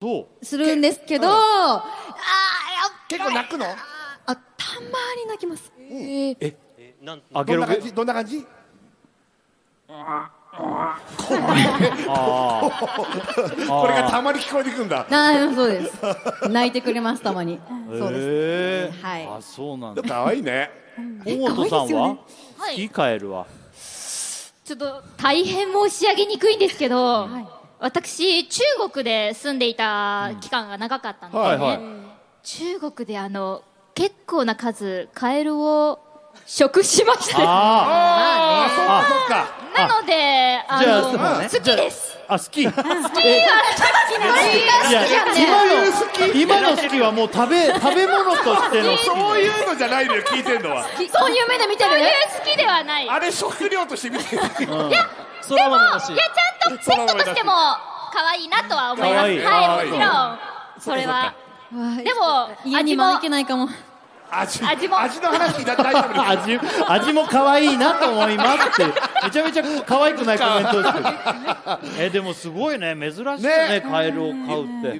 そう？するんですけど、うんあーやっ結構泣くの？あたまに泣きます、えー。ええなんあゲロゲどんな感じ？どんな感じ？あこれがたまに聞こえてくんだ。あーそうです。泣いてくれますたまに。そうです、はい。あそうなんだ。かわいいね。大本さんは？可愛いですよね。はい。カエルはちょっと大変申し上げにくいんですけど、私中国で住んでいた期間が長かったんですね、はいはい。中国であの結構な数カエルを食しましたあああそっかそっか。なのであの好きです。あ好き。好き。好きな今の今の好きはもう食べ 食べ物としてのそういうのじゃないのよ聞いてんのは。そういう目で見てるそういう好きではない。いやあれ食料として見てる。そら豆だし。ちゃペットとしても可愛いなとは思います。可愛い。はいもちろん。それはでも家に味も招けないかも。味味も。味の話だ大丈夫です味味も可愛いなと思いますって。めちゃめちゃ可愛くないコメントですけど。えでもすごいね。珍しいよねね。カエルを飼うって